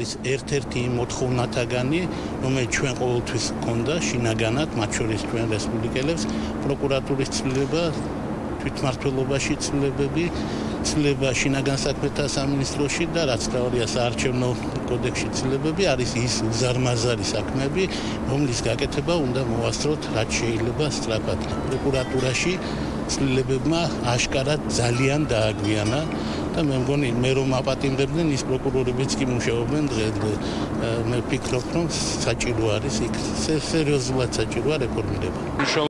არის ერთ-ერთი მოთხოვნათაგანი, რომელიც ჩვენ ყოველთვის გქონდა შინაგანად, მათ შორის ჩვენ რესპუბლიკელებს, პროკურატურის ცვლილება, თვითმართველობაში ცვლილებები, ცვლილება შინაგან საქმეთა სამინისტროში და რაც თავია საარჩევნო კოდექსში ცვლილებები არის ის უზარმაზარი საქმეები, რომლის გაკეთება უნდა მოასწროთ რაც შეიძლება სწრაფად. პროკურატურაში ცვლილებებმა აშკარად ძალიან დააგვიანა და მე მგონი მე რომ აპატიმრებდნენ ის პროკურორებიც კი მუშაობენ დღე მე ვფიქრობ რომ საჭირო არის იქ სერიოზულად საჭიროა რეფორმირება